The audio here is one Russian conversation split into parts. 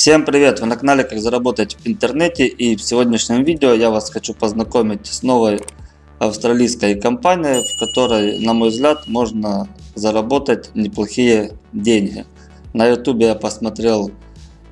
Всем привет! Вы на канале Как заработать в интернете и в сегодняшнем видео я вас хочу познакомить с новой австралийской компанией, в которой, на мой взгляд, можно заработать неплохие деньги. На ютубе я посмотрел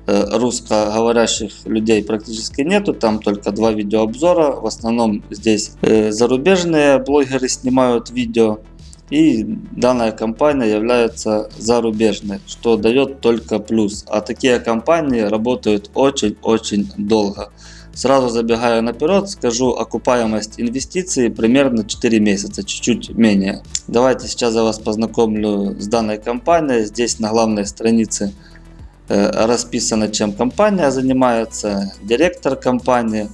э, русскоговорящих людей практически нету, там только два видеообзора, в основном здесь э, зарубежные блогеры снимают видео. И данная компания является зарубежной, что дает только плюс. А такие компании работают очень-очень долго. Сразу забегая наперед, скажу окупаемость инвестиций примерно 4 месяца, чуть-чуть менее. Давайте сейчас я вас познакомлю с данной компанией. Здесь на главной странице э, расписано, чем компания занимается, директор компании.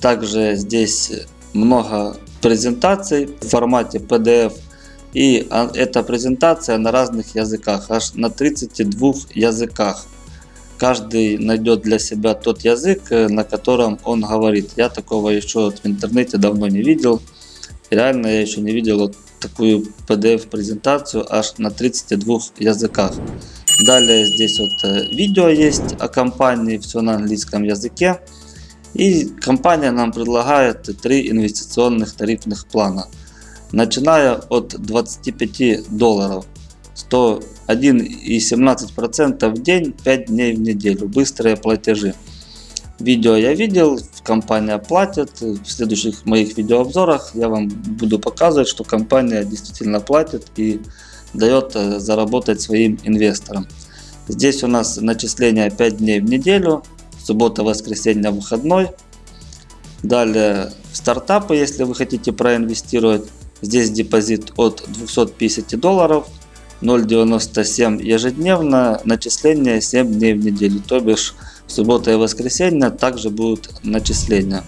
Также здесь много презентаций в формате PDF и а, эта презентация на разных языках, аж на 32 языках. Каждый найдет для себя тот язык, э, на котором он говорит. Я такого еще в интернете давно не видел. Реально я еще не видел вот такую PDF презентацию аж на 32 языках. Далее здесь вот э, видео есть о компании, все на английском языке. И компания нам предлагает три инвестиционных тарифных плана начиная от 25 долларов. 101,17% в день, 5 дней в неделю. Быстрые платежи. Видео я видел, компания платит. В следующих моих видеообзорах я вам буду показывать, что компания действительно платит и дает э, заработать своим инвесторам. Здесь у нас начисление 5 дней в неделю, суббота, воскресенье, выходной. Далее стартапы, если вы хотите проинвестировать. Здесь депозит от 250 долларов, 0.97 ежедневно, начисление 7 дней в неделю, то бишь в субботу и воскресенье также будут начисления.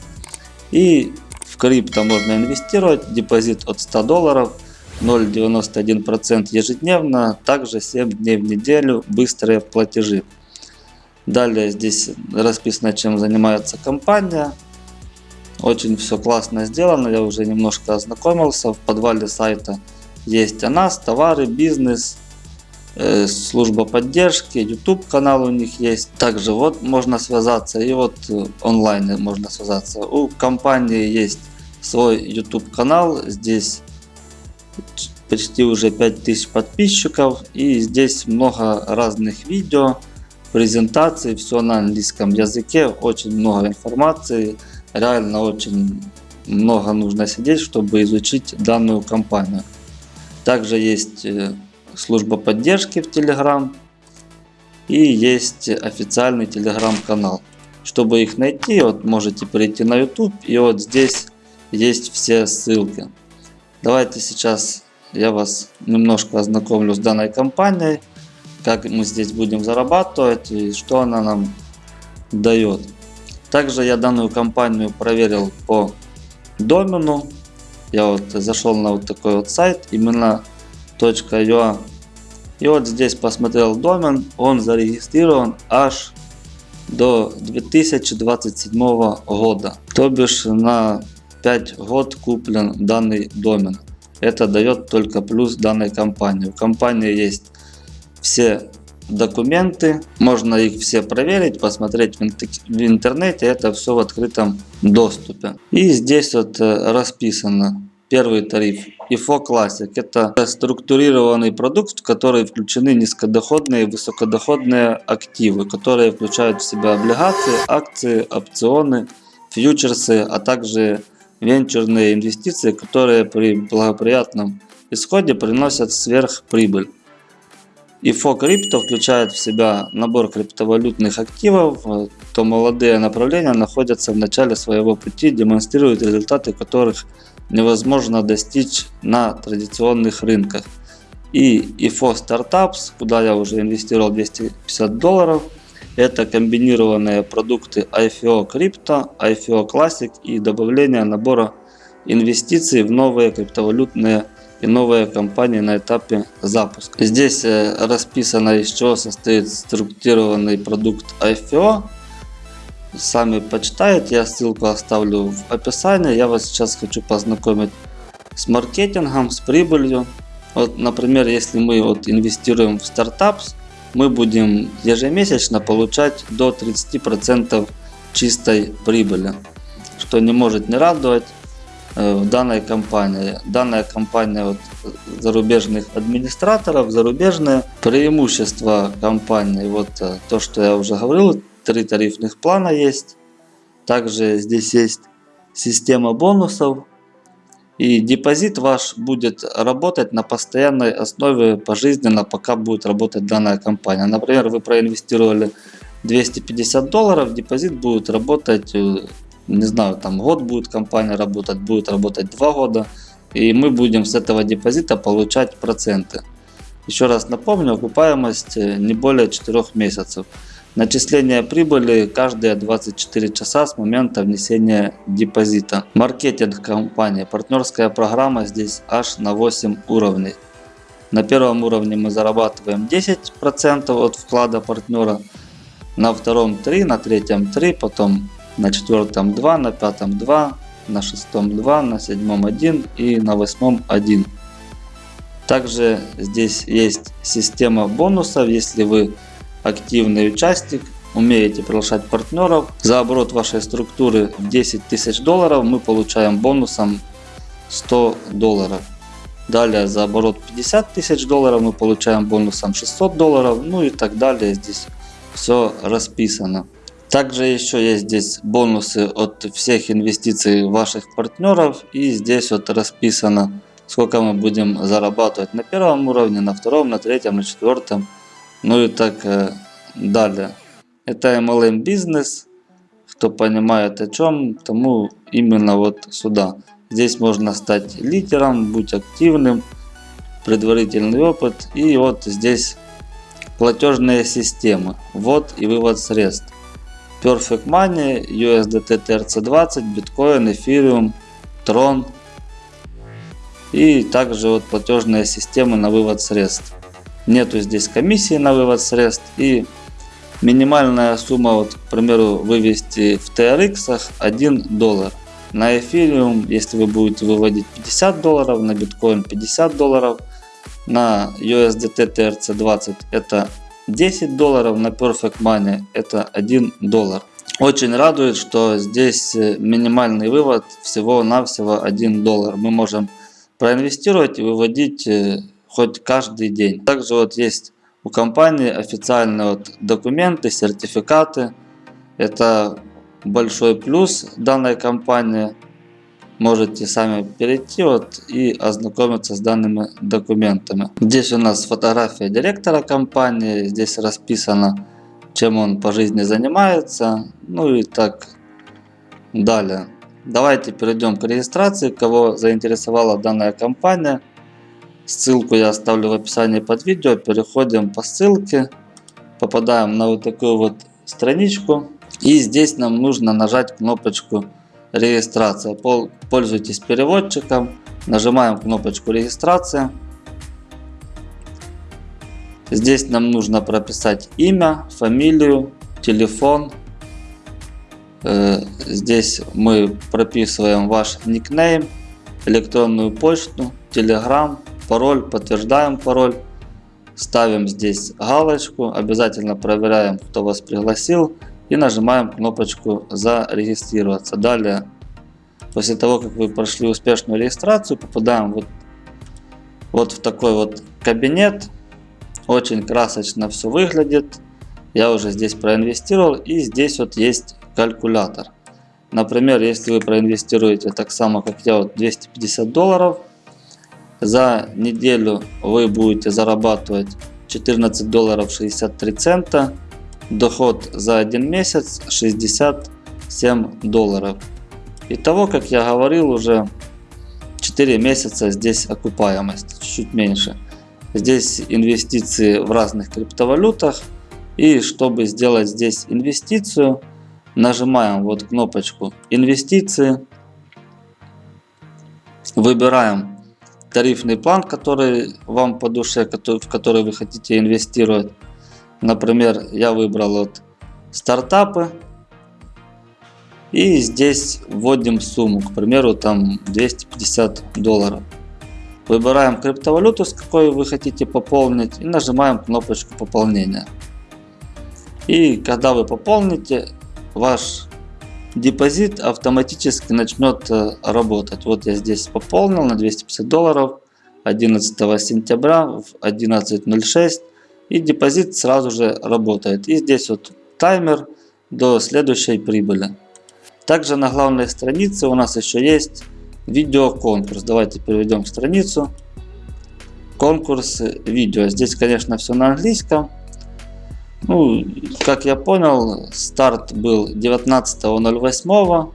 И в крипто можно инвестировать, депозит от 100 долларов, 0.91% ежедневно, также 7 дней в неделю, быстрые платежи. Далее здесь расписано, чем занимается компания. Очень все классно сделано, я уже немножко ознакомился. В подвале сайта есть о нас, товары, бизнес, э, служба поддержки, YouTube канал у них есть. Также вот можно связаться и вот э, онлайн можно связаться. У компании есть свой YouTube канал, здесь почти уже 5000 подписчиков и здесь много разных видео, презентаций, все на английском языке, очень много информации реально очень много нужно сидеть, чтобы изучить данную компанию. Также есть э, служба поддержки в Telegram и есть официальный телеграм-канал. Чтобы их найти, вот можете перейти на YouTube и вот здесь есть все ссылки. Давайте сейчас я вас немножко ознакомлю с данной компанией, как мы здесь будем зарабатывать и что она нам дает. Также я данную компанию проверил по домену. Я вот зашел на вот такой вот сайт, именно .ua. И вот здесь посмотрел домен, он зарегистрирован аж до 2027 года. То бишь на 5 год куплен данный домен. Это дает только плюс данной компании. У компании есть все документы. Можно их все проверить, посмотреть в интернете. Это все в открытом доступе. И здесь вот э, расписано первый тариф. IFO Classic. Это структурированный продукт, в который включены низкодоходные и высокодоходные активы, которые включают в себя облигации, акции, опционы, фьючерсы, а также венчурные инвестиции, которые при благоприятном исходе приносят сверхприбыль. IFO Crypto включает в себя набор криптовалютных активов, то молодые направления находятся в начале своего пути, демонстрируют результаты которых невозможно достичь на традиционных рынках. И IFO Startups, куда я уже инвестировал 250 долларов, это комбинированные продукты IFO Crypto, IFO Classic и добавление набора инвестиций в новые криптовалютные и новая компания на этапе запуска. Здесь э, расписано из чего состоит структурированный продукт IFO. Сами почитаете, я ссылку оставлю в описании. Я вас сейчас хочу познакомить с маркетингом, с прибылью. Вот, например, если мы вот инвестируем в стартап, мы будем ежемесячно получать до 30% чистой прибыли, что не может не радовать в данной компании. Данная компания вот, зарубежных администраторов, зарубежные преимущества компании, вот э, то, что я уже говорил, три тарифных плана есть. Также здесь есть система бонусов. И депозит ваш будет работать на постоянной основе пожизненно, пока будет работать данная компания. Например, вы проинвестировали 250 долларов, депозит будет работать, э, не знаю, там год будет компания работать, будет работать 2 года. И мы будем с этого депозита получать проценты. Еще раз напомню, окупаемость э, не более 4 месяцев. Начисление прибыли каждые 24 часа с момента внесения депозита. Маркетинг компании. Партнерская программа здесь аж на 8 уровней. На первом уровне мы зарабатываем 10% от вклада партнера. На втором 3, на третьем 3, потом на четвертом 2, на пятом 2, на шестом 2, на седьмом 1 и на восьмом 1. Также здесь есть система бонусов, если вы активный участник, умеете приглашать партнеров. За оборот вашей структуры в 10 тысяч долларов мы получаем бонусом 100 долларов. Далее за оборот 50 тысяч долларов мы получаем бонусом 600 долларов. Ну и так далее. Здесь все расписано. Также еще есть здесь бонусы от всех инвестиций ваших партнеров. И здесь вот расписано, сколько мы будем зарабатывать на первом уровне, на втором, на третьем, на четвертом ну и так э, далее. Это MLM бизнес. Кто понимает о чем, тому именно вот сюда. Здесь можно стать лидером, быть активным, предварительный опыт. И вот здесь платежные системы. Вот и вывод средств. Perfect Money, USDT TRC20, Bitcoin, Ethereum, Tron. И также вот платежные системы на вывод средств. Нету здесь комиссии на вывод средств и минимальная сумма, вот, к примеру, вывести в TRX 1 доллар. На Ethereum, если вы будете выводить 50 долларов, на биткоин 50 долларов, на USDT TRC20 это 10 долларов, на Perfect Money это 1 доллар. Очень радует, что здесь э, минимальный вывод всего-навсего 1 доллар. Мы можем проинвестировать и выводить э, хоть каждый день. Также вот есть у компании официальные вот документы, сертификаты. Это большой плюс данной компании. Можете сами перейти вот и ознакомиться с данными документами. Здесь у нас фотография директора компании. Здесь расписано, чем он по жизни занимается. Ну и так далее. Давайте перейдем к регистрации, кого заинтересовала данная компания. Ссылку я оставлю в описании под видео. Переходим по ссылке. Попадаем на вот такую вот страничку. И здесь нам нужно нажать кнопочку регистрация. Пользуйтесь переводчиком. Нажимаем кнопочку регистрация. Здесь нам нужно прописать имя, фамилию, телефон. Э, здесь мы прописываем ваш никнейм, электронную почту, телеграм, пароль, подтверждаем пароль, ставим здесь галочку, обязательно проверяем, кто вас пригласил и нажимаем кнопочку зарегистрироваться. Далее, после того, как вы прошли успешную регистрацию, попадаем вот, вот в такой вот кабинет. Очень красочно все выглядит. Я уже здесь проинвестировал и здесь вот есть калькулятор. Например, если вы проинвестируете так само, как я, вот 250 долларов, за неделю вы будете зарабатывать 14 долларов 63 цента. Доход за один месяц 67 долларов. Итого, как я говорил, уже 4 месяца здесь окупаемость, чуть меньше. Здесь инвестиции в разных криптовалютах. И чтобы сделать здесь инвестицию, нажимаем вот кнопочку инвестиции. Выбираем тарифный план, который вам по душе, в который вы хотите инвестировать. Например, я выбрал вот стартапы. И здесь вводим сумму, к примеру, там 250 долларов. Выбираем криптовалюту, с какой вы хотите пополнить и нажимаем кнопочку пополнения. И когда вы пополните, ваш депозит автоматически начнет э, работать. Вот я здесь пополнил на 250 долларов 11 сентября в 11.06 и депозит сразу же работает. И здесь вот таймер до следующей прибыли. Также на главной странице у нас еще есть видеоконкурс. Давайте перейдем к страницу. Конкурс видео. Здесь, конечно, все на английском. Ну, как я понял, старт был 19.08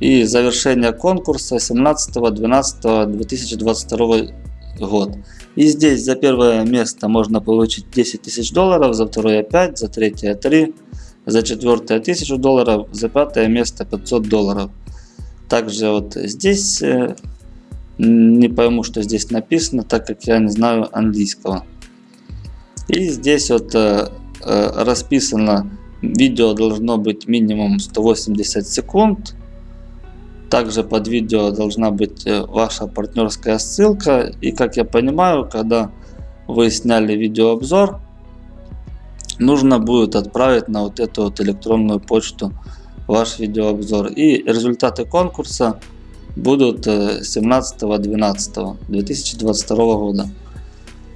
и завершение конкурса 17.12.2022 год. И здесь за первое место можно получить 10 тысяч долларов, за второе 5, за третье 3, за четвертое 1000 долларов, за пятое место 500 долларов. Также вот здесь э, не пойму, что здесь написано, так как я не знаю английского. И здесь вот э, э, расписано, видео должно быть минимум 180 секунд. Также под видео должна быть ваша партнерская ссылка. И как я понимаю, когда вы сняли видеообзор, нужно будет отправить на вот эту вот электронную почту ваш видеообзор. И результаты конкурса будут 17.12.2022 э, года.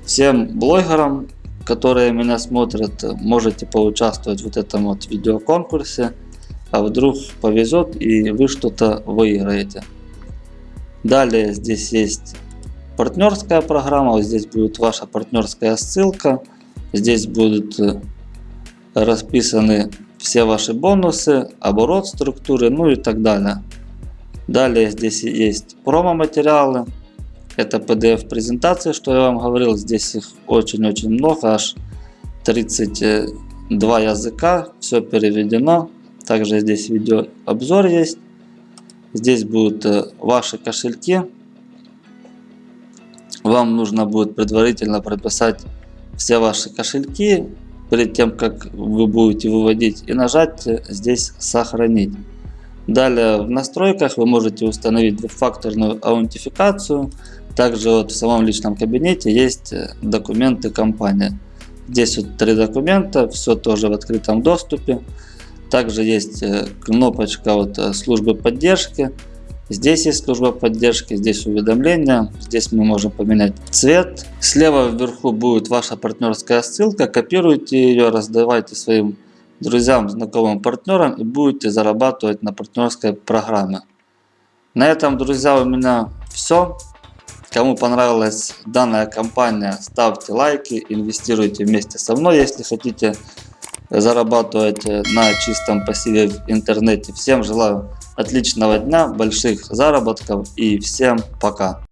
Всем блогерам, которые меня смотрят, можете поучаствовать в этом вот видеоконкурсе. А вдруг повезет и вы что-то выиграете. Далее здесь есть партнерская программа. Вот здесь будет ваша партнерская ссылка. Здесь будут э, расписаны все ваши бонусы, оборот структуры, ну и так далее. Далее здесь есть промо-материалы. Это PDF презентации, что я вам говорил. Здесь их очень-очень много, аж 32 языка. Все переведено. Также здесь видео обзор есть. Здесь будут э, ваши кошельки. Вам нужно будет предварительно прописать все ваши кошельки перед тем, как вы будете выводить и нажать здесь сохранить. Далее в настройках вы можете установить двухфакторную аутентификацию. Также вот в самом личном кабинете есть документы компании. Здесь вот три документа, все тоже в открытом доступе. Также есть э, кнопочка вот э, службы поддержки. Здесь есть служба поддержки, здесь уведомления, здесь мы можем поменять цвет. Слева вверху будет ваша партнерская ссылка, копируйте ее, раздавайте своим друзьям, знакомым, партнерам и будете зарабатывать на партнерской программе. На этом, друзья, у меня все. Кому понравилась данная компания, ставьте лайки, инвестируйте вместе со мной, если хотите зарабатывать на чистом пассиве в интернете. Всем желаю отличного дня, больших заработков и всем пока.